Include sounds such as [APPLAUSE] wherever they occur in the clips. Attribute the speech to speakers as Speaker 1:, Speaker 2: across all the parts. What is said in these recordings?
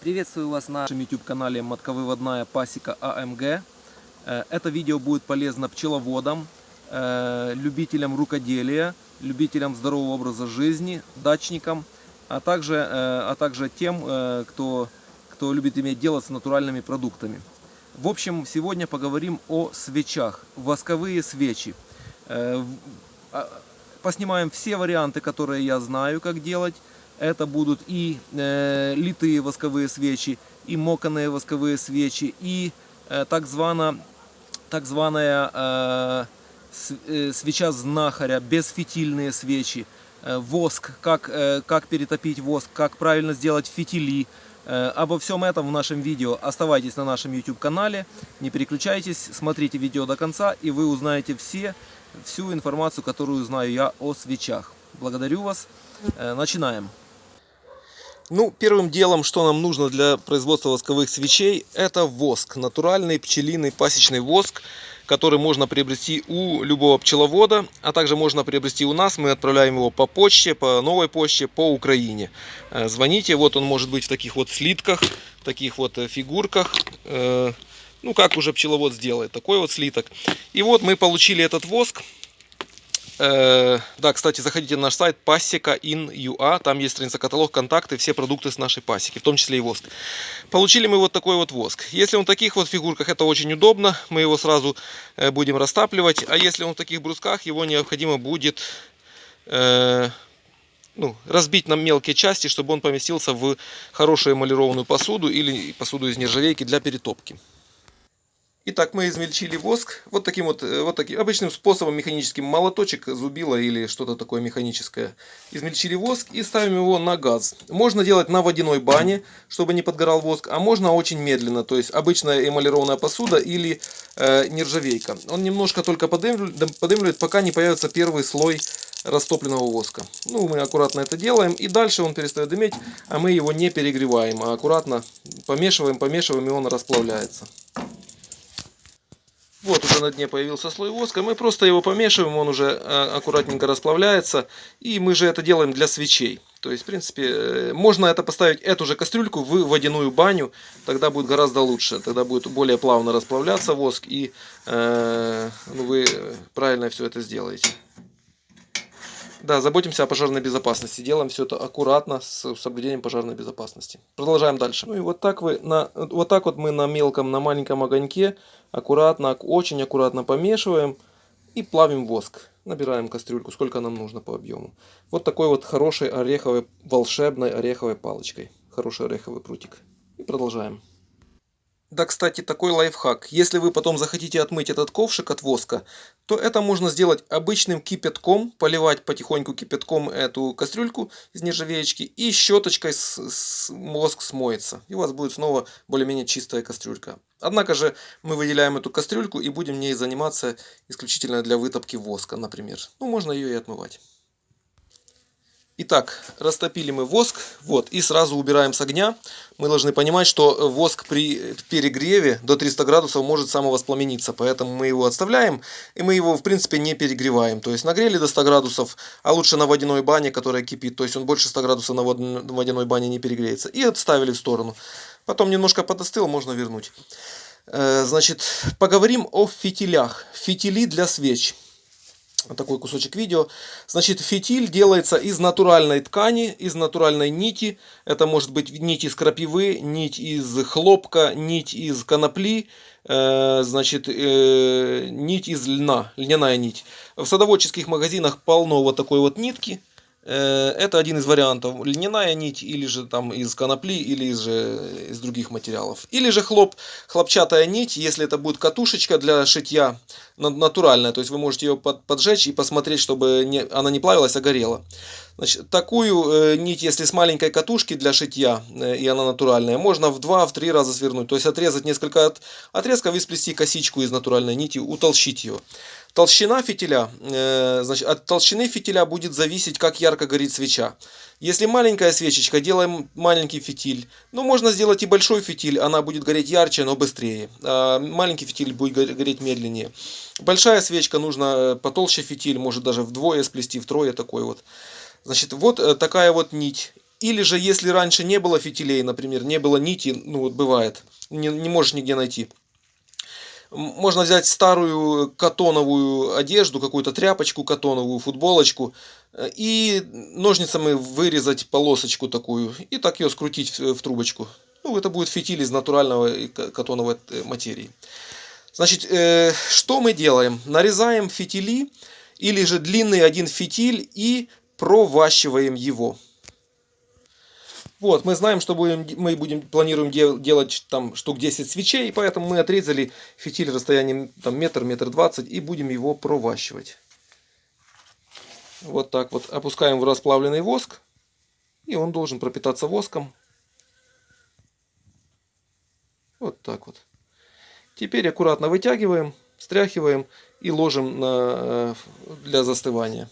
Speaker 1: Приветствую вас на нашем YouTube канале Матковыводная пасека АМГ. Э, Это видео будет полезно пчеловодам, э, любителям рукоделия, любителям здорового образа жизни, дачникам, а также, э, а также тем, кто, кто любит иметь дело с натуральными продуктами. В общем, сегодня поговорим о свечах, восковые свечи. А- Поснимаем все варианты, которые я знаю, как делать. Это будут и э, литые восковые свечи, и моканые восковые свечи, и э, так, звана, так званая э, э, свеча знахаря, безфитильные свечи, э, воск, как, э, как перетопить воск, как правильно сделать фитили. Э, обо всем этом в нашем видео. Оставайтесь на нашем YouTube канале, не переключайтесь, смотрите видео до конца, и вы узнаете все, всю информацию, которую знаю я о свечах. Благодарю вас. Э, Начинаем. Ну, первым делом, что нам нужно для производства восковых свечей, это воск. Натуральный пчелиный пасечный воск, который можно приобрести у любого пчеловода, а также можно приобрести у нас. Мы отправляем его по почте, по новой почте, по Украине. Э, Звоните, вот он может быть в таких вот слитках, в таких вот э, фигурках. Э, Ну, как уже пчеловод сделает, такой вот слиток. И вот мы получили этот воск. Э, Да, кстати, заходите на наш сайт pasека.in.ua, там есть страница каталог, контакты, все продукты с нашей пасеки, в том числе и воск. Получили мы вот такой вот воск. Если он в таких вот фигурках, это очень удобно, мы его сразу э, будем растапливать, а если он в таких брусках, его необходимо будет э, ну, разбить на мелкие части, чтобы он поместился в хорошую эмалированную посуду или посуду из нержавейки для перетопки. Итак, мы измельчили воск вот таким вот, э, вот таким обычным способом механическим молоточек, зубило или что-то такое механическое. Измельчили воск и ставим его на газ. Можно делать на водяной бане, чтобы не подгорал воск, а можно очень медленно, то есть обычная эмалированная посуда или э, нержавейка. Он немножко только подымливает, подымливает, пока не появится первый слой растопленного воска. Ну, мы аккуратно это делаем, и дальше он перестает дыметь, а мы его не перегреваем, а аккуратно помешиваем, помешиваем, и он расплавляется. Вот уже на дне появился слой воска. Мы просто его помешиваем, он уже э, аккуратненько расплавляется. И мы же это делаем для свечей. То есть, в принципе, э, можно это поставить, эту же кастрюльку в водяную баню. Тогда будет гораздо лучше. Тогда будет более плавно расплавляться воск. И э, ну, вы правильно все это сделаете. Да, заботимся о пожарной безопасности. Делаем все это аккуратно, с соблюдением пожарной безопасности. Продолжаем дальше. Ну и вот так, вы на, вот так вот мы на мелком, на маленьком огоньке аккуратно, очень аккуратно помешиваем и плавим воск. Набираем кастрюльку, сколько нам нужно по объему. Вот такой вот хорошей ореховой, волшебной ореховой палочкой. Хороший ореховый прутик. И продолжаем. Да, кстати, такой лайфхак. Если вы потом захотите отмыть этот ковшик от воска, то это можно сделать обычным кипятком, поливать потихоньку кипятком эту кастрюльку из нержавеечки и щеточкой с, с- воск смоется. И у вас будет снова более-менее чистая кастрюлька. Однако же мы выделяем эту кастрюльку и будем ней заниматься исключительно для вытопки воска, например. Ну, можно ее и отмывать. Итак, растопили мы воск, вот, и сразу убираем с огня. Мы должны понимать, что воск при перегреве до 300 градусов может самовоспламениться, поэтому мы его отставляем, и мы его, в принципе, не перегреваем. То есть нагрели до 100 градусов, а лучше на водяной бане, которая кипит, то есть он больше 100 градусов на вод- на водяной бане не перегреется, и отставили в сторону. Потом немножко подостыл, можно вернуть. Э, Значит, поговорим о фитилях. Фитили для свеч. Такой кусочек видео. Значит, фитиль делается из натуральной ткани, из натуральной нити. Это может быть нить из крапивы, нить из хлопка, нить из конопли, э, значит, э, нить из льна, льняная нить. В садоводческих магазинах полно вот такой вот нитки. Э, Это один из вариантов. Льняная нить, или же там из конопли, или же из других материалов. Или же хлоп, хлопчатая нить, если это будет катушечка для шитья на- натуральная, то есть вы можете ее под- поджечь и посмотреть, чтобы не, она не плавилась, а горела. Значит, такую э, нить, если с маленькой катушки для шитья, э, и она натуральная, можно в 2-3 раза свернуть. То есть отрезать несколько от, отрезков и сплести косичку из натуральной нити, утолщить ее. Толщина фитиля, э, значит, от толщины фитиля будет зависеть, как ярко горит свеча. Если маленькая свечечка, делаем маленький фитиль. Ну, можно сделать и большой фитиль, она будет гореть ярче, но быстрее. А маленький фитиль будет горе- гореть медленнее. Большая свечка, нужно э, потолще фитиль, может даже вдвое сплести, втрое такой вот. Значит, вот э, такая вот нить. Или же, если раньше не было фитилей, например, не было нити, ну вот бывает, не, не можешь нигде найти. Можно взять старую катоновую одежду, какую-то тряпочку катоновую, футболочку, э, и ножницами вырезать полосочку такую, и так ее скрутить в трубочку. Ну, это будет фитиль из натурального катоновой э, материи. Значит, э, что мы делаем? Нарезаем фитили, или же длинный один фитиль, и проващиваем его. Вот, мы знаем, что будем, мы будем, планируем дел, делать там штук 10 свечей, поэтому мы отрезали фитиль расстоянием там метр, метр двадцать и будем его проващивать. Вот так вот опускаем в расплавленный воск, и он должен пропитаться воском. Вот так вот. Теперь аккуратно вытягиваем, стряхиваем и ложим на, э, для застывания.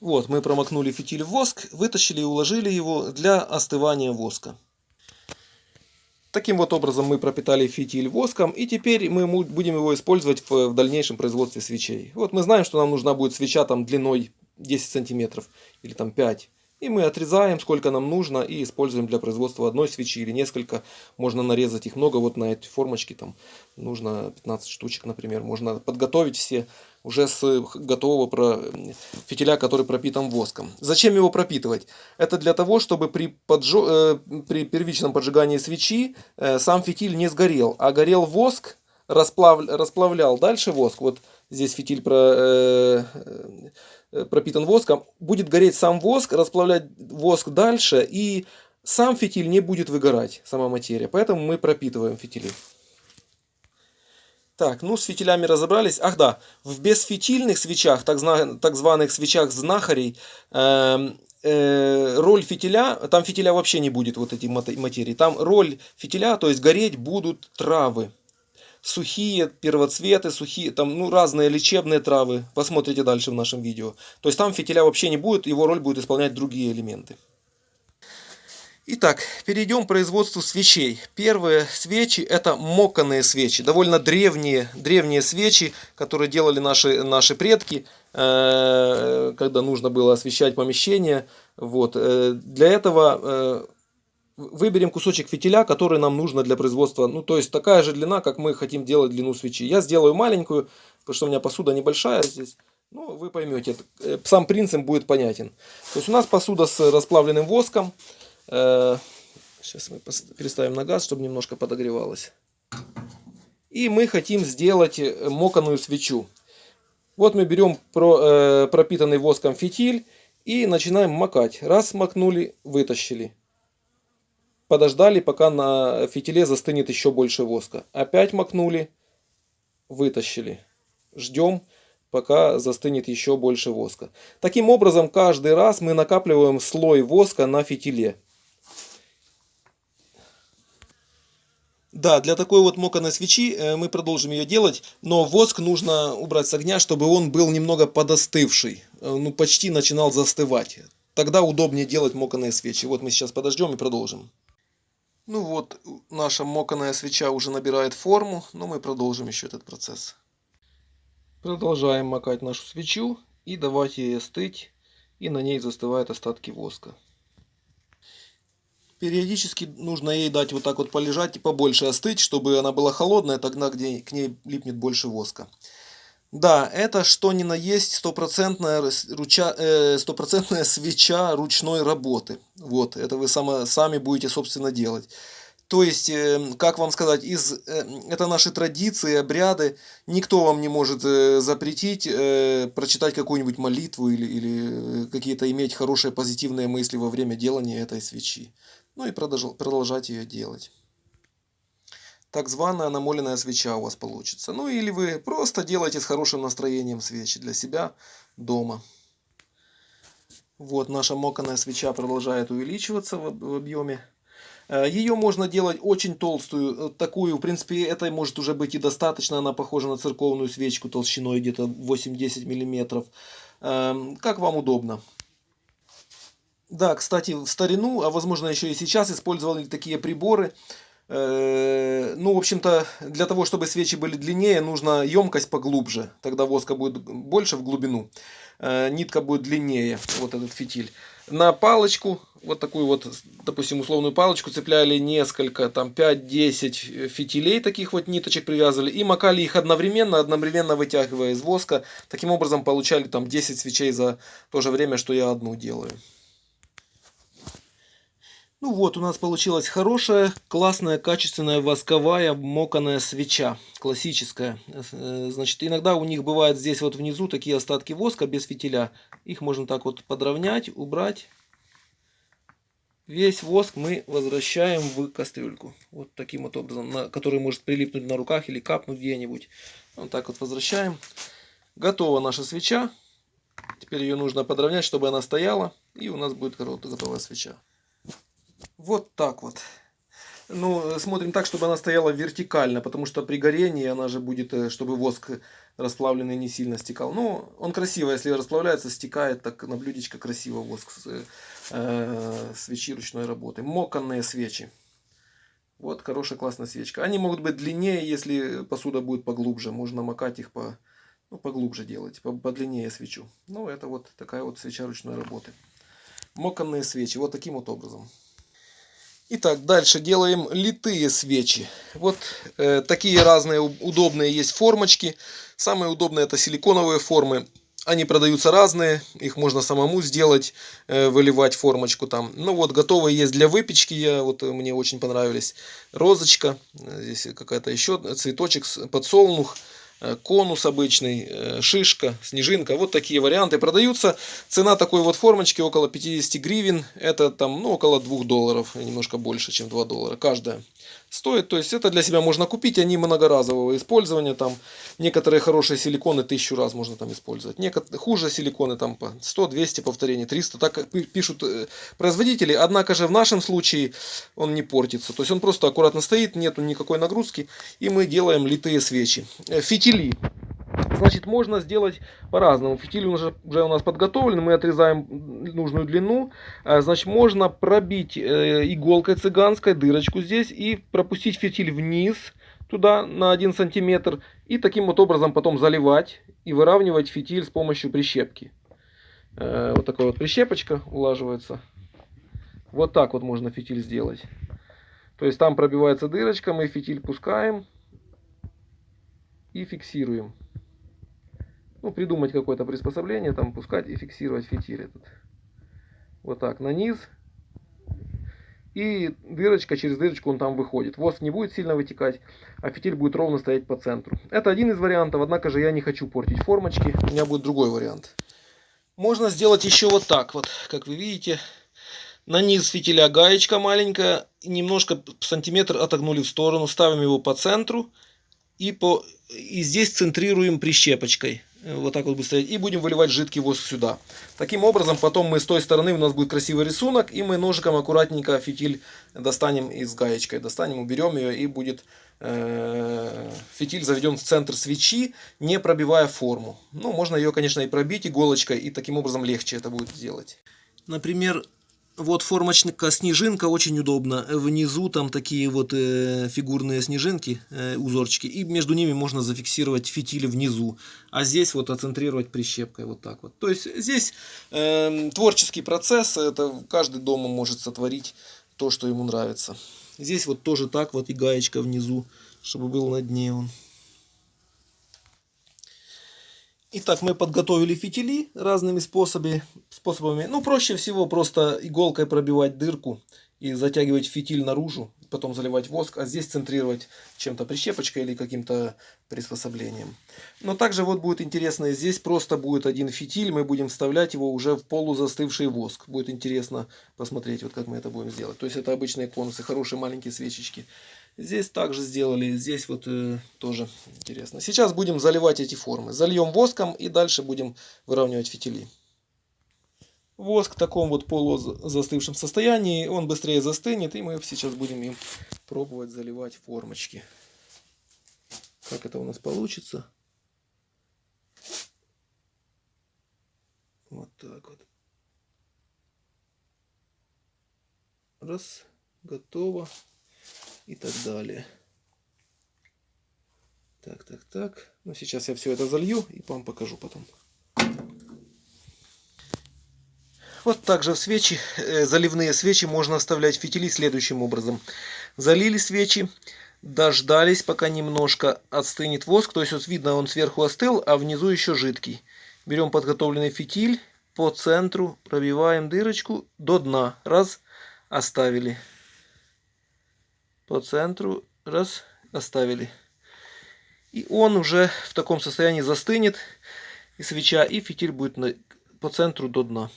Speaker 1: Вот, мы промокнули фитиль в воск, вытащили и уложили его для остывания воска. Таким вот образом мы пропитали фитиль воском, и теперь мы будем его использовать в, дальнейшем производстве свечей. Вот мы знаем, что нам нужна будет свеча там длиной 10 сантиметров или там 5 и мы отрезаем, сколько нам нужно, и используем для производства одной свечи или несколько. Можно нарезать их много, вот на эти формочки там нужно 15 штучек, например. Можно подготовить все уже с готового про... фитиля, который пропитан воском. Зачем его пропитывать? Это для того, чтобы при, поджо... э, при первичном поджигании свечи э, сам фитиль не сгорел, а горел воск, расплав... расплавлял дальше воск. Вот здесь фитиль про... Э, пропитан воском, будет гореть сам воск, расплавлять воск дальше, и сам фитиль не будет выгорать, сама материя. Поэтому мы пропитываем фитили. Так, ну с фитилями разобрались. Ах да, в бесфитильных свечах, так, так званых свечах знахарей, э, э, роль фитиля, там фитиля вообще не будет, вот эти материи. Там роль фитиля, то есть гореть будут травы сухие первоцветы, сухие, там, ну, разные лечебные травы. Посмотрите дальше в нашем видео. То есть там фитиля вообще не будет, его роль будет исполнять другие элементы. Итак, перейдем к производству свечей. Первые свечи это моканные свечи, довольно древние, древние свечи, которые делали наши, наши предки, э, когда нужно было освещать помещение. Вот. Э, для этого э, выберем кусочек фитиля, который нам нужно для производства. Ну, то есть такая же длина, как мы хотим делать длину свечи. Я сделаю маленькую, потому что у меня посуда небольшая здесь. Ну, вы поймете, э, сам принцип будет понятен. То есть у нас посуда с расплавленным воском. Сейчас э, мы переставим на газ, чтобы немножко подогревалось. И мы хотим сделать э, моканую свечу. Вот мы берем пропитанный воском фитиль и начинаем макать. Раз макнули, вытащили подождали, пока на фитиле застынет еще больше воска. Опять макнули, вытащили. Ждем, пока застынет еще больше воска. Таким образом, каждый раз мы накапливаем слой воска на фитиле. Да, для такой вот моканой свечи э, мы продолжим ее делать, но воск нужно убрать с огня, чтобы он был немного подостывший, э, ну почти начинал застывать. Тогда удобнее делать моканые свечи. Вот мы сейчас подождем и продолжим. Ну вот, наша моканая свеча уже набирает форму, но мы продолжим еще этот процесс. Продолжаем макать нашу свечу и давать ей остыть, и на ней застывают остатки воска. Периодически нужно ей дать вот так вот полежать и побольше остыть, чтобы она была холодная, тогда где к ней липнет больше воска. Да, это что ни на есть стопроцентная, руча, э, стопроцентная свеча ручной работы. Вот, это вы само, сами будете, собственно, делать. То есть, э, как вам сказать, из, э, это наши традиции, обряды. Никто вам не может э, запретить э, прочитать какую-нибудь молитву или, или какие-то иметь хорошие позитивные мысли во время делания этой свечи. Ну и продолжать, продолжать ее делать так званая намоленная свеча у вас получится. Ну или вы просто делаете с хорошим настроением свечи для себя дома. Вот наша моканая свеча продолжает увеличиваться в объеме. Э, Ее можно делать очень толстую, э, такую, в принципе, это может уже быть и достаточно, она похожа на церковную свечку толщиной где-то 8-10 мм. Эм, как вам удобно. Да, кстати, в старину, а возможно еще и сейчас использовали такие приборы, ну, в общем-то, для того, чтобы свечи были длиннее, нужна емкость поглубже. Тогда воска будет больше в глубину. Э, нитка будет длиннее, вот этот фитиль. на палочку, вот такую вот, допустим, условную палочку, цепляли несколько, там 5-10 фитилей таких вот ниточек привязывали и макали их одновременно, одновременно вытягивая из воска. Таким образом получали там 10 свечей за то же время, что я одну делаю. Ну вот, у нас получилась хорошая, классная, качественная восковая моканая свеча. Классическая. Э, значит, иногда у них бывает здесь вот внизу такие остатки воска без фитиля. Их можно так вот подровнять, убрать. Весь воск мы возвращаем в кастрюльку. Вот таким вот образом, на, который может прилипнуть на руках или капнуть где-нибудь. Вот так вот возвращаем. Готова наша свеча. Теперь ее нужно подровнять, чтобы она стояла. И у нас будет готовая свеча. Вот так вот. Ну, смотрим так, чтобы она стояла вертикально, потому что при горении она же будет, э, чтобы воск расплавленный не сильно стекал. Ну, он красиво, если расплавляется, стекает так на блюдечко красиво воск с э, свечи ручной работы. Моканные свечи. Вот хорошая классная свечка. Они могут быть длиннее, если посуда будет поглубже. Можно макать их по, ну, поглубже делать, по, подлиннее свечу. Ну, это вот такая вот свеча ручной работы. Моканные свечи. Вот таким вот образом. Итак, дальше делаем литые свечи. Вот э, такие разные удобные есть формочки. Самые удобные это силиконовые формы. Они продаются разные, их можно самому сделать, э, выливать формочку там. Ну вот, готовые есть для выпечки, я, вот мне очень понравились. Розочка, здесь какая-то еще цветочек, подсолнух. Э, конус обычный, э, шишка, снежинка. Вот такие варианты продаются. Цена такой вот формочки около 50 гривен. Это там ну, около 2 долларов, немножко больше, чем 2 доллара каждая стоит. То есть это для себя можно купить, они многоразового использования. Там некоторые хорошие силиконы тысячу раз можно там использовать. Некоторые хуже силиконы там по 100-200 повторений, 300. Так пишут э, производители. Однако же в нашем случае он не портится. То есть он просто аккуратно стоит, нету никакой нагрузки. И мы делаем литые свечи. Э, фитили. Значит, можно сделать по-разному. Фитиль уже, уже у нас подготовлен, мы отрезаем нужную длину. А, значит, можно пробить э, иголкой цыганской дырочку здесь и пропустить фитиль вниз туда на 1 сантиметр. И таким вот образом потом заливать и выравнивать фитиль с помощью прищепки. Э, вот такая вот прищепочка улаживается. Вот так вот можно фитиль сделать. То есть там пробивается дырочка, мы фитиль пускаем и фиксируем ну, придумать какое-то приспособление, там пускать и фиксировать фитиль этот. Вот так, на низ. И дырочка, через дырочку он там выходит. Воск не будет сильно вытекать, а фитиль будет ровно стоять по центру. Это один из вариантов, однако же я не хочу портить формочки. У меня будет другой вариант. Можно сделать еще вот так вот, как вы видите. На низ фитиля гаечка маленькая, немножко сантиметр отогнули в сторону, ставим его по центру и, по, и здесь центрируем прищепочкой. Вот так вот будет стоять. И будем выливать жидкий воск сюда. Таким образом, потом мы с той стороны, у нас будет красивый рисунок. И мы ножиком аккуратненько фитиль достанем из гаечкой. Достанем, уберем ее и будет э, фитиль заведен в центр свечи, не пробивая форму. Ну, можно ее, конечно, и пробить иголочкой. И таким образом легче это будет сделать. Например, вот формочка снежинка очень удобно. Внизу там такие вот э, фигурные снежинки, э, узорчики. И между ними можно зафиксировать фитили внизу. А здесь вот оцентрировать прищепкой вот так вот. То есть здесь э, творческий процесс. Это каждый дома может сотворить то, что ему нравится. Здесь вот тоже так вот и гаечка внизу, чтобы был на дне он. Итак, мы подготовили фитили разными способами. способами. Ну, проще всего просто иголкой пробивать дырку и затягивать фитиль наружу, потом заливать воск, а здесь центрировать чем-то прищепочкой или каким-то приспособлением. Но также вот будет интересно, здесь просто будет один фитиль, мы будем вставлять его уже в полузастывший воск. Будет интересно посмотреть, вот как мы это будем сделать. То есть это обычные конусы, хорошие маленькие свечечки. Здесь также сделали, здесь вот э, тоже интересно. Сейчас будем заливать эти формы. Зальем воском и дальше будем выравнивать фитили. Воск в таком вот полузастывшем состоянии, он быстрее застынет, и мы сейчас будем им пробовать заливать формочки. Как это у нас получится? Вот так вот. Раз, готово и так далее. Так, так, так. Ну, сейчас я все это залью и вам покажу потом. Вот также в свечи, э, заливные свечи можно оставлять фитили следующим образом. Залили свечи, дождались, пока немножко остынет воск. То есть вот видно, он сверху остыл, а внизу еще жидкий. Берем подготовленный фитиль, по центру пробиваем дырочку до дна. Раз, оставили. По центру, раз, оставили. И он уже в таком состоянии застынет, и свеча, и фитиль будет на, по центру до дна.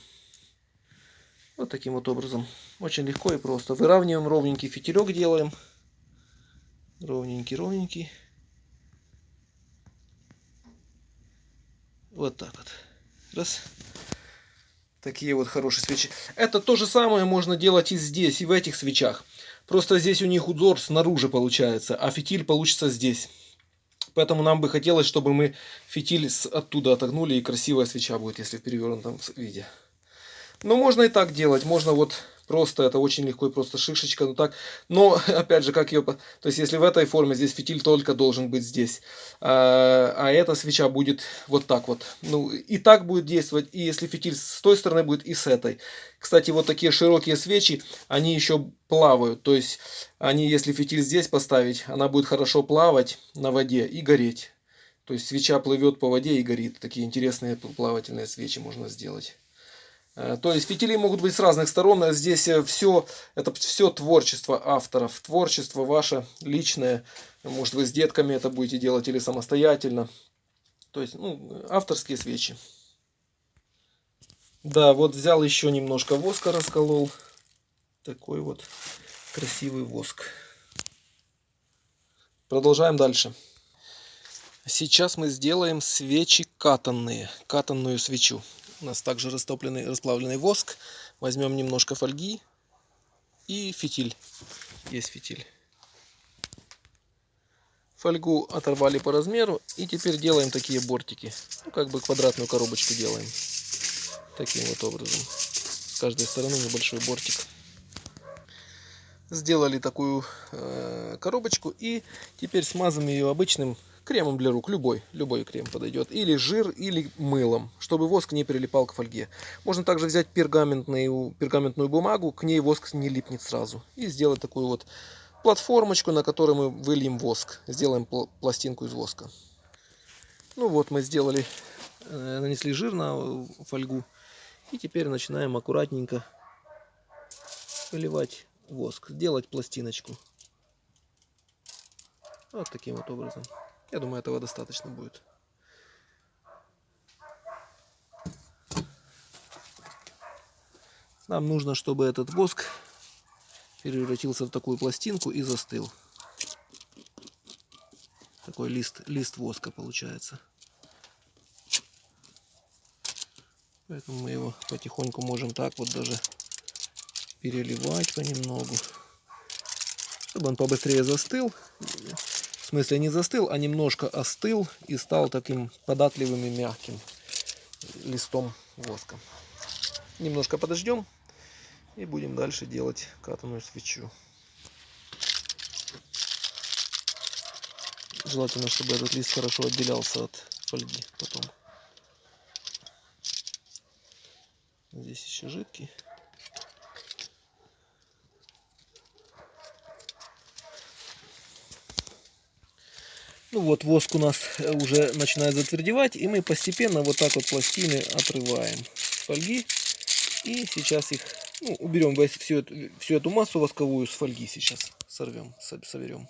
Speaker 1: Вот таким вот образом. Очень легко и просто. Выравниваем ровненький фитилек делаем. Ровненький, ровненький. Вот так вот. Раз. Такие вот хорошие свечи. Это то же самое можно делать и здесь, и в этих свечах. Просто здесь у них узор снаружи получается, а фитиль получится здесь. Поэтому нам бы хотелось, чтобы мы фитиль оттуда отогнули, и красивая свеча будет, если в перевернутом виде. Но можно и так делать. Можно вот просто, это очень легко и просто шишечка. Ну так, но [LAUGHS] опять же, как ее... То есть, если в этой форме, здесь фитиль только должен быть здесь. А, а эта свеча будет вот так вот. Ну, и так будет действовать. И если фитиль с той стороны будет, и с этой. Кстати, вот такие широкие свечи, они еще плавают. То есть, они, если фитиль здесь поставить, она будет хорошо плавать на воде и гореть. То есть, свеча плывет по воде и горит. Такие интересные плавательные свечи можно сделать. Э, то есть фитили могут быть с разных сторон. А здесь все, э, это все творчество авторов. Творчество ваше личное. Может вы с детками это будете делать или самостоятельно. То есть, ну, авторские свечи. Да, вот взял еще немножко воска, расколол. Такой вот красивый воск. Продолжаем дальше. Сейчас мы сделаем свечи катанные. Катанную свечу. У нас также растопленный, расплавленный воск. Возьмем немножко фольги и фитиль. Есть фитиль. Фольгу оторвали по размеру. И теперь делаем такие бортики. Ну, как бы квадратную коробочку делаем. Таким вот образом. С каждой стороны небольшой бортик. Сделали такую э, коробочку. И теперь смазываем ее обычным Кремом для рук, любой, любой крем подойдет. Или жир, или мылом, чтобы воск не прилипал к фольге. Можно также взять пергаментную, пергаментную бумагу, к ней воск не липнет сразу. И сделать такую вот платформочку, на которой мы выльем воск. Сделаем пластинку из воска. Ну вот, мы сделали, э, нанесли жир на фольгу. И теперь начинаем аккуратненько выливать воск, делать пластиночку. Вот таким вот образом. Я думаю, этого достаточно будет. Нам нужно, чтобы этот воск превратился в такую пластинку и застыл. Такой лист, лист воска получается. Поэтому мы его потихоньку можем так вот даже переливать понемногу. Чтобы он побыстрее застыл смысле не застыл, а немножко остыл и стал таким податливым и мягким листом воска. Немножко подождем и будем дальше делать катаную свечу. Желательно, чтобы этот лист хорошо отделялся от фольги потом. Здесь еще жидкий. Ну вот воск у нас э, уже начинает затвердевать, и мы постепенно вот так вот пластины отрываем с фольги. И сейчас их ну, уберем всю эту, всю эту массу восковую с фольги сейчас сорвем, соберем.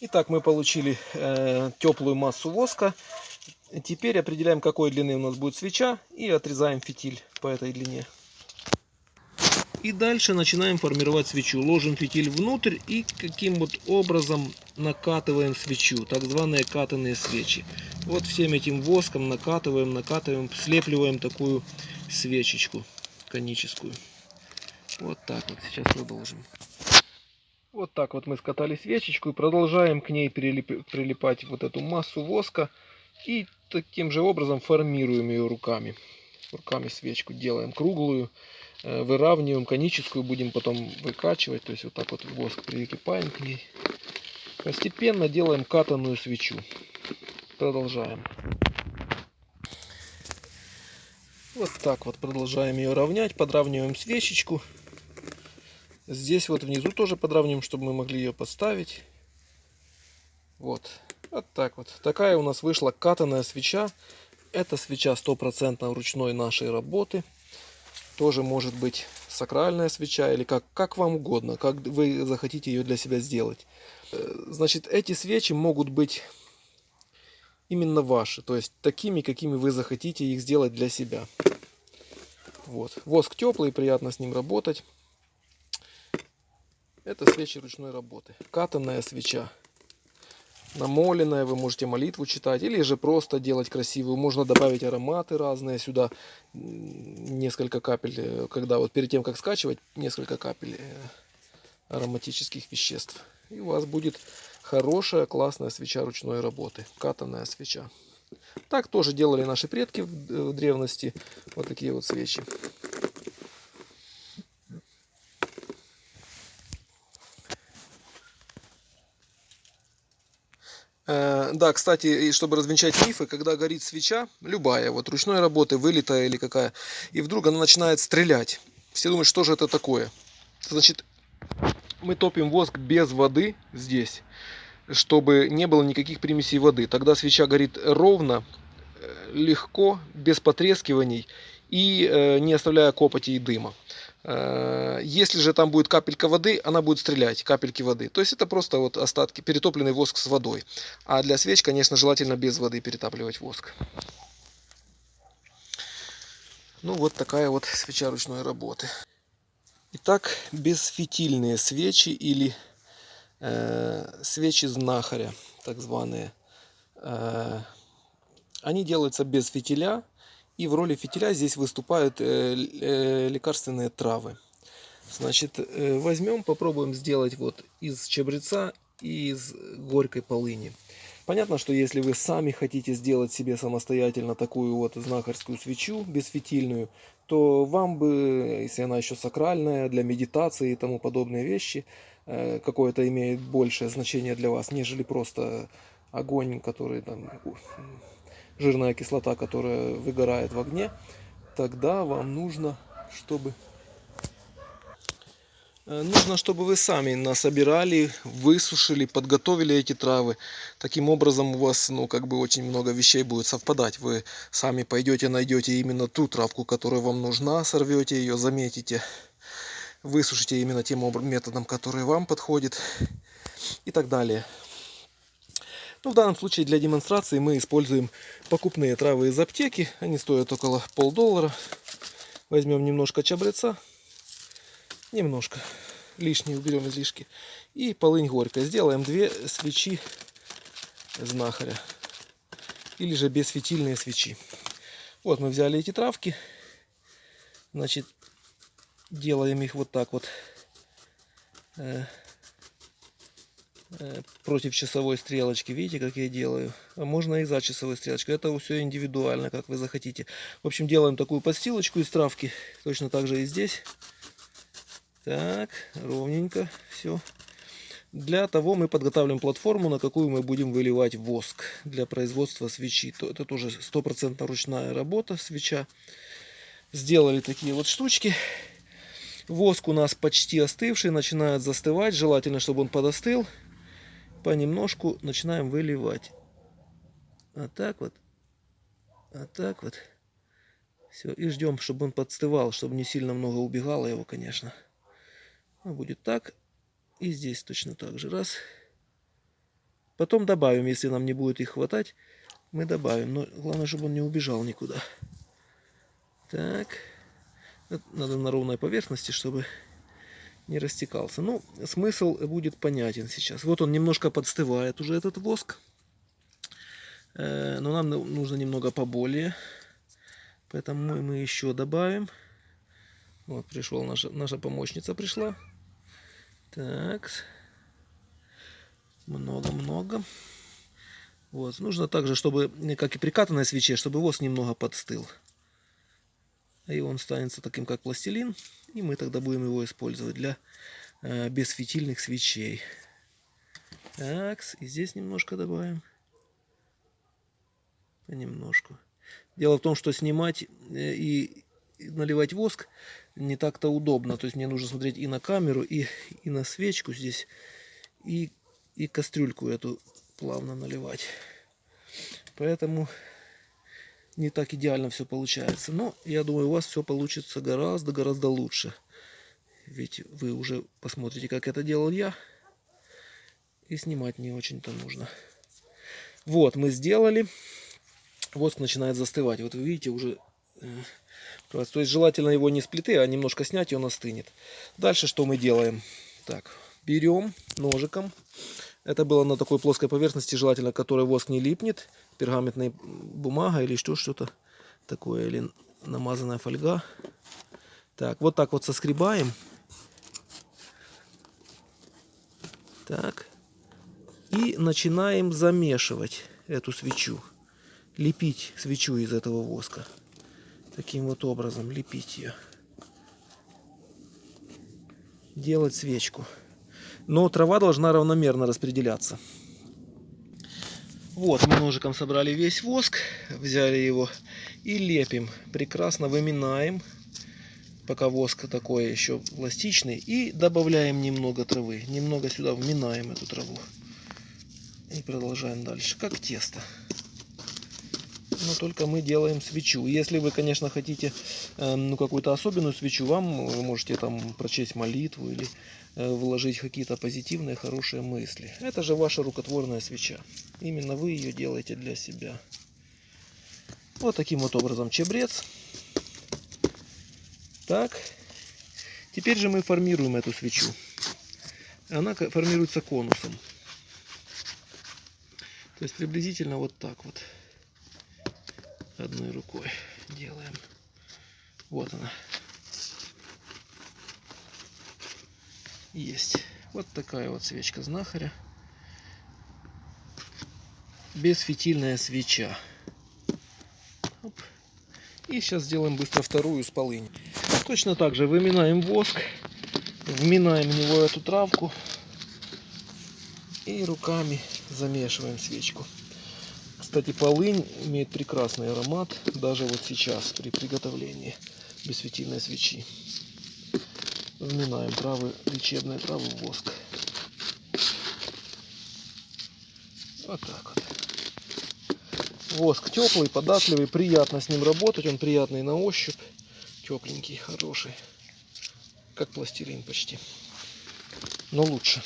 Speaker 1: Итак, мы получили э, теплую массу воска. Теперь определяем, какой длины у нас будет свеча и отрезаем фитиль по этой длине. И дальше начинаем формировать свечу. Ложим фитиль внутрь и каким вот образом накатываем свечу. Так званые катанные свечи. Вот всем этим воском накатываем, накатываем, слепливаем такую свечечку коническую. Вот так вот. Сейчас продолжим. Вот так вот мы скатали свечечку и продолжаем к ней прилип, прилипать вот эту массу воска. И таким же образом формируем ее руками. Руками свечку делаем круглую. Э, выравниваем коническую, будем потом выкачивать, то есть вот так вот воск прикипаем к ней. Постепенно делаем катанную свечу. Продолжаем. Вот так вот продолжаем ее равнять. Подравниваем свечечку. Здесь вот внизу тоже подравниваем, чтобы мы могли ее поставить. Вот. Вот так вот. Такая у нас вышла катаная свеча. Это свеча стопроцентно ручной нашей работы. Тоже может быть сакральная свеча или как, как вам угодно, как вы захотите ее для себя сделать. Э, значит, эти свечи могут быть именно ваши, то есть такими, какими вы захотите их сделать для себя. Вот. Воск теплый, приятно с ним работать. Это свечи ручной работы. Катанная свеча намоленная, вы можете молитву читать, или же просто делать красивую. Можно добавить ароматы разные сюда, несколько капель, э, когда вот перед тем, как скачивать, несколько капель э, ароматических веществ. И у вас будет хорошая, классная свеча ручной работы, катанная свеча. Так тоже делали наши предки в древности, вот такие вот свечи. Да, кстати, чтобы развенчать мифы, когда горит свеча, любая, вот ручной работы, вылитая или какая, и вдруг она начинает стрелять. Все думают, что же это такое. Значит, мы топим воск без воды здесь, чтобы не было никаких примесей воды. Тогда свеча горит ровно, э, легко, без потрескиваний и э, не оставляя копоти и дыма. Э, если же там будет капелька воды, она будет стрелять, капельки воды. То есть это просто вот остатки, перетопленный воск с водой. А для свеч, конечно, желательно без воды перетапливать воск. Ну вот такая вот свеча ручной работы. Итак, бесфитильные свечи или э, свечи знахаря, так званые. Э, они делаются без фитиля. И в роли фитиля здесь выступают э, э, лекарственные травы. Значит, э, возьмем, попробуем сделать вот из чабреца и из горькой полыни. Понятно, что если вы сами хотите сделать себе самостоятельно такую вот знахарскую свечу бесфитильную, то вам бы, если она еще сакральная, для медитации и тому подобные вещи, какое-то имеет большее значение для вас, нежели просто огонь, который там жирная кислота, которая выгорает в огне, тогда вам нужно, чтобы э, Нужно, чтобы вы сами насобирали, высушили, подготовили эти травы. Таким образом у вас, ну, как бы очень много вещей будет совпадать. Вы сами пойдете, найдете именно ту травку, которая вам нужна, сорвете ее, заметите, высушите именно тем методом, который вам подходит и так далее. Ну, в данном случае для демонстрации мы используем покупные травы из аптеки. Они стоят около полдоллара. Возьмем немножко чабреца. Немножко. Лишние уберем излишки. И полынь горькая. Сделаем две свечи знахаря. Или же бесфитильные свечи. Вот мы взяли эти травки. Значит, делаем их вот так вот э, против часовой стрелочки. Видите, как я делаю? А можно и за часовой стрелочкой. Это все индивидуально, как вы захотите. В общем, делаем такую подстилочку из травки. Точно так же и здесь. Так, ровненько все. Для того мы подготавливаем платформу, на какую мы будем выливать воск для производства свечи. Это тоже стопроцентно ручная работа, свеча. Сделали такие вот штучки. Воск у нас почти остывший, начинает застывать. Желательно, чтобы он подостыл понемножку начинаем выливать. Вот так вот. Вот так вот. Все, и ждем, чтобы он подстывал, чтобы не сильно много убегало его, конечно. Ну, будет так. И здесь точно так же. Раз. Потом добавим, если нам не будет их хватать, мы добавим. Но главное, чтобы он не убежал никуда. Так. Надо на ровной поверхности, чтобы не растекался. Ну, смысл будет понятен сейчас. Вот он немножко подстывает уже этот воск. Э, но нам нужно немного поболее. Поэтому мы еще добавим. Вот пришел наша, наша помощница пришла. Так. Много-много. Вот. Нужно также, чтобы, как и при катанной свече, чтобы воск немного подстыл. И он станет таким, как пластилин. И мы тогда будем его использовать для э, бесфитильных свечей. Так, и здесь немножко добавим. Понемножку. Дело в том, что снимать э, и наливать воск не так-то удобно. То есть мне нужно смотреть и на камеру, и, и на свечку здесь, и, и кастрюльку эту плавно наливать. Поэтому не так идеально все получается. Но я думаю, у вас все получится гораздо-гораздо лучше. Ведь вы уже посмотрите, как это делал я. И снимать не очень-то нужно. Вот, мы сделали. Воск начинает застывать. Вот вы видите, уже... Э, то есть желательно его не с плиты, а немножко снять, и он остынет. Дальше что мы делаем? Так, берем ножиком. Это было на такой плоской поверхности, желательно, которой воск не липнет. Пергаментная бумага или что, что-то такое, или намазанная фольга. Так, вот так вот соскребаем. Так. И начинаем замешивать эту свечу. Лепить свечу из этого воска. Таким вот образом лепить ее. Делать свечку. Но трава должна равномерно распределяться. Вот, мы ножиком собрали весь воск, взяли его и лепим. Прекрасно выминаем пока воск такой еще пластичный. И добавляем немного травы. Немного сюда вминаем эту траву. И продолжаем дальше, как тесто. Но только мы делаем свечу. Если вы, конечно, хотите э, ну, какую-то особенную свечу, вам вы можете там прочесть молитву или вложить какие-то позитивные, хорошие мысли. Это же ваша рукотворная свеча. Именно вы ее делаете для себя. Вот таким вот образом чебрец. Так. Теперь же мы формируем эту свечу. Она формируется конусом. То есть приблизительно вот так вот. Одной рукой делаем. Вот она. Есть. Вот такая вот свечка знахаря. Бесфитильная свеча. Оп. И сейчас сделаем быстро вторую с полынь. Точно так же выминаем воск, вминаем в него эту травку и руками замешиваем свечку. Кстати, полынь имеет прекрасный аромат, даже вот сейчас при приготовлении бесфитильной свечи. Вминаем травы, лечебные травы в воск. Вот так вот. Воск теплый, податливый, приятно с ним работать, он приятный на ощупь тепленький, хороший. Как пластилин почти. Но лучше.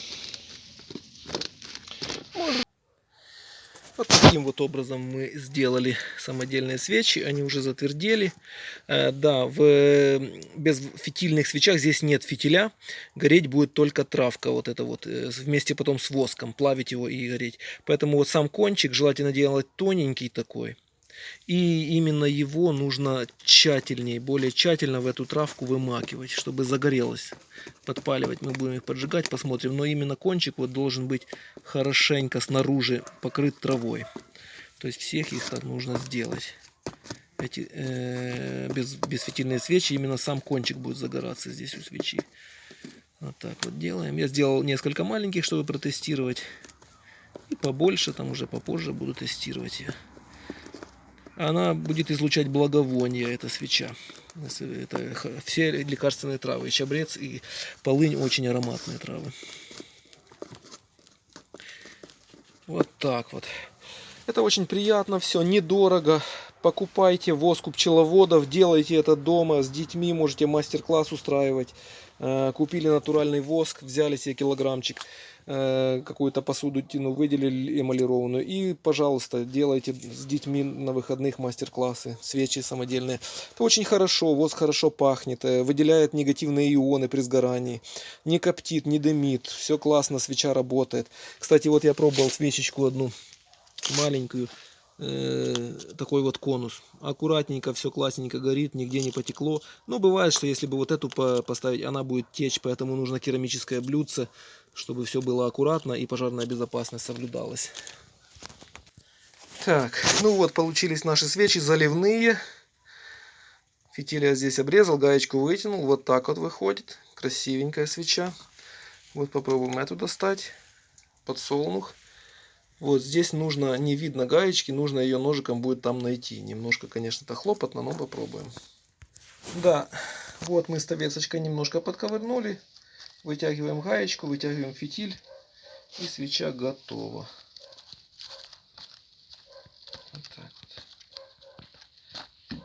Speaker 1: Вот таким вот образом мы сделали самодельные свечи. Они уже затвердели. Э, да, в без фитильных свечах здесь нет фитиля. Гореть будет только травка. Вот это вот. Э, вместе потом с воском. Плавить его и гореть. Поэтому вот сам кончик желательно делать тоненький такой. И именно его нужно тщательнее, более тщательно в эту травку вымакивать, чтобы загорелось. Подпаливать мы будем их поджигать, посмотрим. Но именно кончик вот должен быть хорошенько снаружи покрыт травой. То есть всех их так нужно сделать. Эти э, без, безфитильные свечи, именно сам кончик будет загораться здесь у свечи. Вот так вот делаем. Я сделал несколько маленьких, чтобы протестировать. И побольше, там уже попозже буду тестировать ее она будет излучать благовоние, эта свеча. Это все лекарственные травы, чабрец, и полынь очень ароматные травы. Вот так вот. Это очень приятно, все недорого. Покупайте воск у пчеловодов, делайте это дома с детьми, можете мастер-класс устраивать. Э, купили натуральный воск, взяли себе килограммчик. Э, какую-то посуду тяну выделили эмалированную. И, пожалуйста, делайте с детьми на выходных мастер-классы, свечи самодельные. Это очень хорошо, воск хорошо пахнет, э, выделяет негативные ионы при сгорании. Не коптит, не дымит, все классно, свеча работает. Кстати, вот я пробовал свечечку одну маленькую э, такой вот конус. Аккуратненько, все классненько горит, нигде не потекло. Но бывает, что если бы вот эту поставить, она будет течь, поэтому нужно керамическое блюдце чтобы все было аккуратно и пожарная безопасность соблюдалась. Так, ну вот получились наши свечи заливные. Фитиль я здесь обрезал, гаечку вытянул. Вот так вот выходит. Красивенькая свеча. Вот попробуем эту достать. Подсолнух. Вот здесь нужно, не видно гаечки, нужно ее ножиком будет там найти. Немножко, конечно, это хлопотно, но попробуем. Да, вот мы стовецочкой немножко подковырнули. Вытягиваем гаечку, вытягиваем фитиль. И свеча готова. Вот так вот.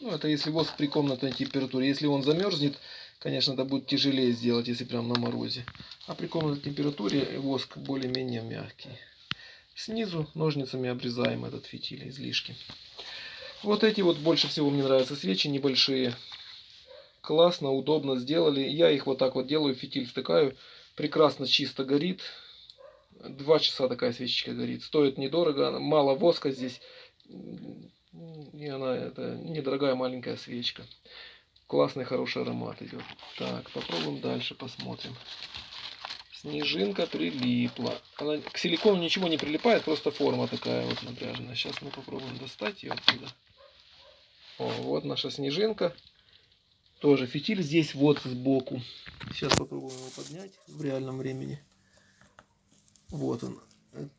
Speaker 1: Ну, это если воск при комнатной температуре. Если он замерзнет, конечно, это будет тяжелее сделать, если прям на морозе. А при комнатной температуре воск более-менее мягкий. Снизу ножницами обрезаем этот фитиль, излишки. Вот эти вот больше всего мне нравятся свечи небольшие. Классно, удобно сделали. Я их вот так вот делаю, фитиль втыкаю. Прекрасно, чисто горит. Два часа такая свечечка горит. Стоит недорого, мало воска здесь. И она это недорогая маленькая свечка. Классный, хороший аромат идет. Так, попробуем дальше, посмотрим. Снежинка прилипла. Она, к силикону ничего не прилипает, просто форма такая вот напряженная. Сейчас мы попробуем достать ее оттуда. О, вот наша снежинка. Тоже фитиль здесь вот сбоку. Сейчас попробуем его поднять в реальном времени. Вот он.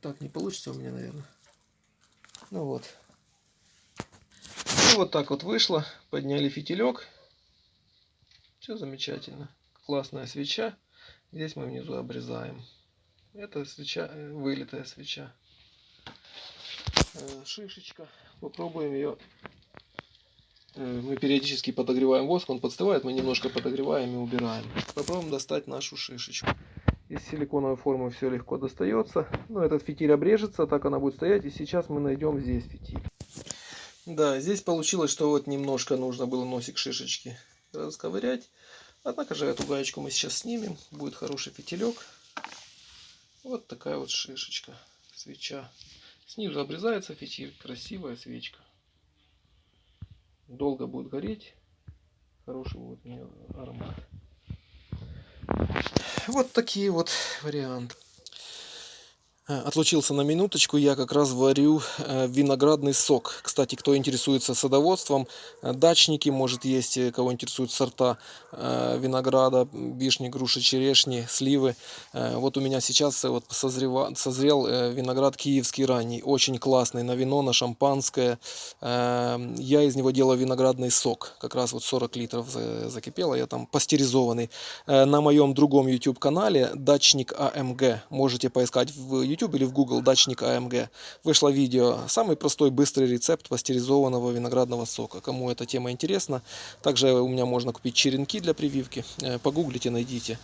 Speaker 1: Так не получится у меня, наверное. Ну вот. И вот так вот вышло. Подняли фитилек. Все замечательно. Классная свеча. Здесь мы внизу обрезаем. Это свеча, э, вылитая свеча. Э, шишечка. Попробуем ее. Э, мы периодически подогреваем воск, он подстывает, мы немножко подогреваем и убираем. Попробуем достать нашу шишечку. Из силиконовой формы все легко достается. Ну, этот фитиль обрежется, так она будет стоять. И сейчас мы найдем здесь фитиль. Да, здесь получилось, что вот немножко нужно было носик шишечки расковырять. Однако же эту гаечку мы сейчас снимем. Будет хороший фитилек. Вот такая вот шишечка, свеча. Снизу обрезается фитиль. Красивая свечка. Долго будет гореть. Хороший будет у нее аромат. Вот такие вот варианты. Э, отлучился на минуточку, я как раз варю э, виноградный сок. Кстати, кто интересуется садоводством, э, дачники, может есть, кого интересуют сорта винограда, вишни, груши, черешни, сливы. Вот у меня сейчас вот созрева, созрел виноград киевский ранний, очень классный, на вино, на шампанское. Я из него делаю виноградный сок, как раз вот 40 литров закипело, я там пастеризованный. На моем другом YouTube канале, дачник АМГ, можете поискать в YouTube YouTube или в Google дачник AMG вышло видео. Самый простой, быстрый рецепт пастеризованного виноградного сока. Кому эта тема интересна. Также у меня можно купить черенки для прививки. Э, погуглите, найдите.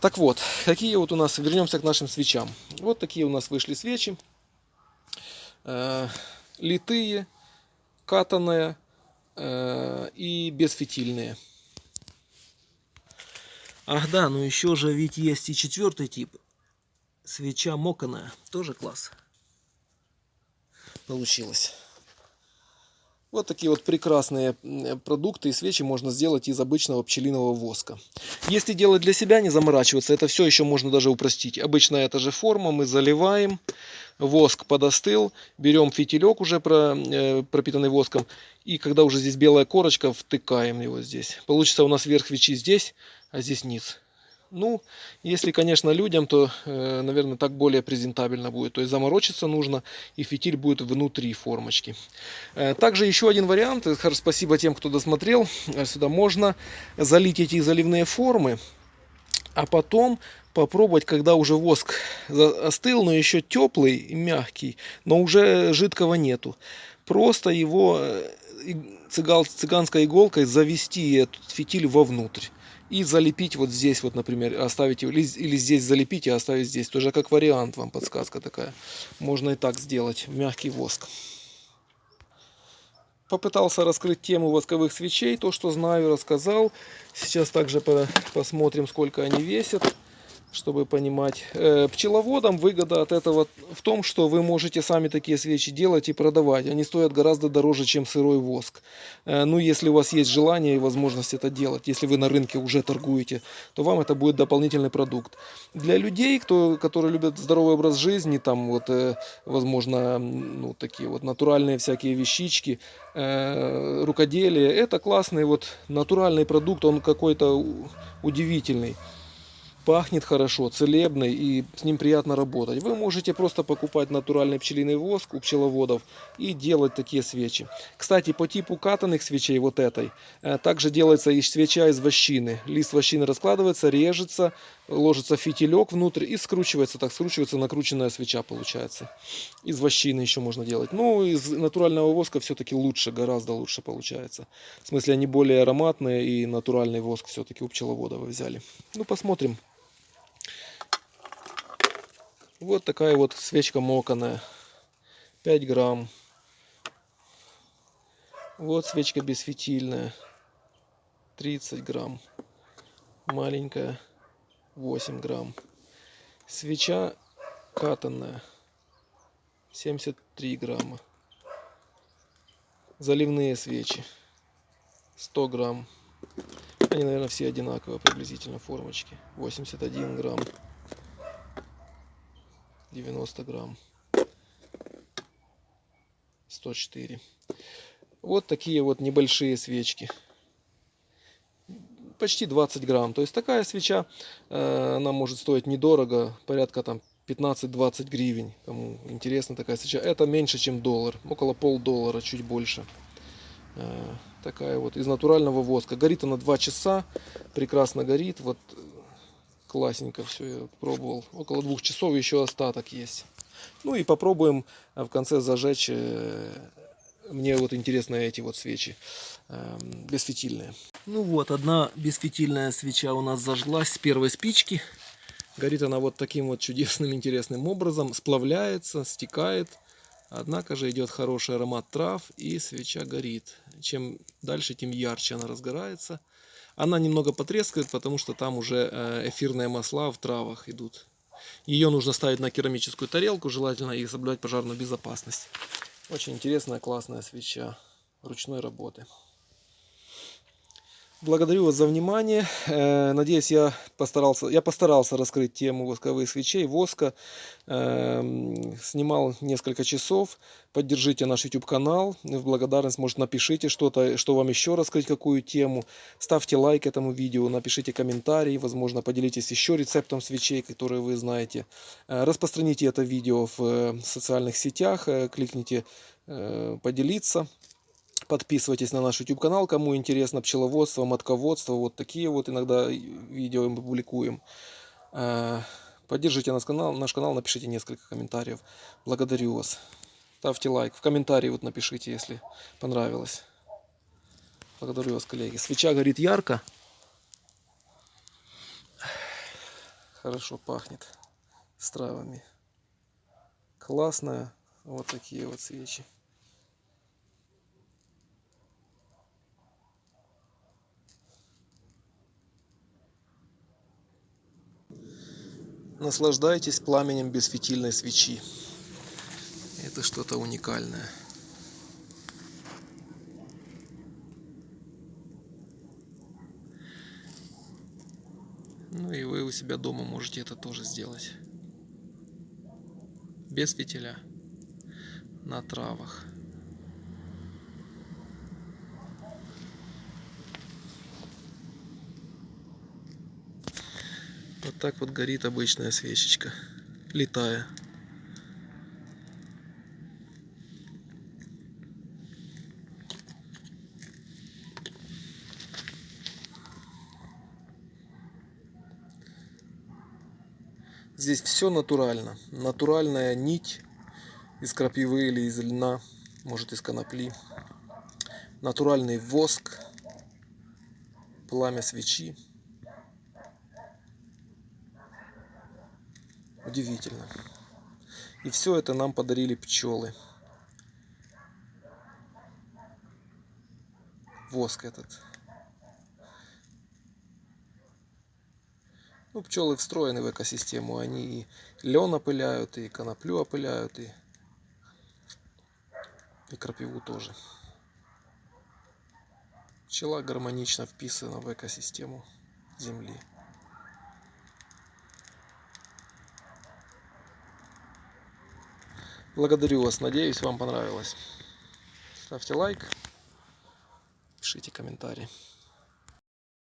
Speaker 1: Так вот, какие вот у нас, вернемся к нашим свечам. Вот такие у нас вышли свечи. Э, литые, катанные э, и безфитильные. Ах да, ну еще же ведь есть и четвертый тип свеча моканая. Тоже класс. Получилось. Вот такие вот прекрасные продукты и свечи можно сделать из обычного пчелиного воска. Если делать для себя, не заморачиваться, это все еще можно даже упростить. Обычно это же форма, мы заливаем, воск подостыл, берем фитилек уже э, пропитанный воском, и когда уже здесь белая корочка, втыкаем его здесь. Получится у нас верх свечи здесь, а здесь низ. Ну, если, конечно, людям, то, э, наверное, так более презентабельно будет. То есть заморочиться нужно, и фитиль будет внутри формочки. Э, также еще один вариант. Спасибо тем, кто досмотрел. Э, сюда можно залить эти заливные формы, а потом попробовать, когда уже воск остыл, но еще теплый мягкий, но уже жидкого нету. Просто его цыганской иголкой завести этот фитиль вовнутрь и залепить вот здесь вот, например, оставить или, или здесь залепить и оставить здесь. Тоже как вариант вам подсказка такая. Можно и так сделать. Мягкий воск. Попытался раскрыть тему восковых свечей. То, что знаю, рассказал. Сейчас также посмотрим, сколько они весят чтобы понимать. Э, пчеловодам выгода от этого в том, что вы можете сами такие свечи делать и продавать. Они стоят гораздо дороже, чем сырой воск. Э, ну, если у вас есть желание и возможность это делать, если вы на рынке уже торгуете, то вам это будет дополнительный продукт. Для людей, кто, которые любят здоровый образ жизни, там вот, э, возможно, ну, такие вот натуральные всякие вещички, рукоделие, это классный вот натуральный продукт, он какой-то удивительный. Пахнет хорошо, целебный и с ним приятно работать. Вы можете просто покупать натуральный пчелиный воск у пчеловодов и делать такие свечи. Кстати, по типу катанных свечей вот этой, э, также делается и свеча из вощины. Лист вощины раскладывается, режется, ложится фитилек внутрь и скручивается, так скручивается накрученная свеча получается. Из вощины еще можно делать. Ну, из натурального воска все-таки лучше, гораздо лучше получается. В смысле, они более ароматные и натуральный воск все-таки у пчеловода вы взяли. Ну, посмотрим. Вот такая вот свечка моканая. 5 грамм. Вот свечка бесфитильная. 30 грамм. Маленькая. 8 грамм. Свеча катанная. 73 грамма. Заливные свечи. 100 грамм. Они, наверное, все одинаковые приблизительно формочки. 81 грамм. 90 грамм. 104. Вот такие вот небольшие свечки. Почти 20 грамм. То есть такая свеча, э, она может стоить недорого, порядка там 15-20 гривен. Кому интересна такая свеча. Это меньше, чем доллар. Около полдоллара, чуть больше. Э, такая вот из натурального воска. Горит она 2 часа. Прекрасно горит. Вот классненько все я пробовал. Около двух часов еще остаток есть. Ну и попробуем в конце зажечь. э, Мне вот интересно эти вот свечи бесфитильные. Ну вот, одна бесфитильная свеча у нас зажглась с первой спички. Горит она вот таким вот чудесным, интересным образом. Сплавляется, стекает. Однако же идет хороший аромат трав и свеча горит. Чем дальше, тем ярче она разгорается. Она немного потрескает, потому что там уже э, эфирные масла в травах идут. Ее нужно ставить на керамическую тарелку, желательно и соблюдать пожарную безопасность. Очень интересная, классная свеча ручной работы. Благодарю вас за внимание. Э, Надеюсь, я постарался, я постарался раскрыть тему восковых свечей, воска. Эм, Снимал несколько часов. Поддержите наш YouTube канал. В благодарность, может, напишите что-то, что вам еще раскрыть, какую тему. Ставьте лайк этому видео, напишите комментарий. Возможно, поделитесь еще рецептом свечей, которые вы знаете. Э, Распространите это видео в э, социальных сетях. Кликните поделиться. Подписывайтесь на наш YouTube канал, кому интересно пчеловодство, матководство. Вот такие вот иногда видео мы публикуем. Э, Поддержите наш канал, наш канал, напишите несколько комментариев. Благодарю вас. Ставьте лайк. В комментарии вот напишите, если понравилось. Благодарю вас, коллеги. Свеча горит ярко. Хорошо пахнет с травами. Классная. Вот такие вот свечи. Наслаждайтесь пламенем бесфитильной свечи. Это что-то уникальное. Ну и вы у себя дома можете это тоже сделать. Без фитиля. На травах. Вот так вот горит обычная свечечка, летая. Здесь все натурально. Натуральная нить из крапивы или из льна, может из конопли. Натуральный воск, пламя свечи. Удивительно. И все это нам подарили пчелы. Воск этот. Ну, пчелы встроены в экосистему. Они и лен опыляют, и коноплю опыляют, и, и крапиву тоже. Пчела гармонично вписана в экосистему Земли. Благодарю вас, надеюсь, вам понравилось. Ставьте лайк, пишите комментарии.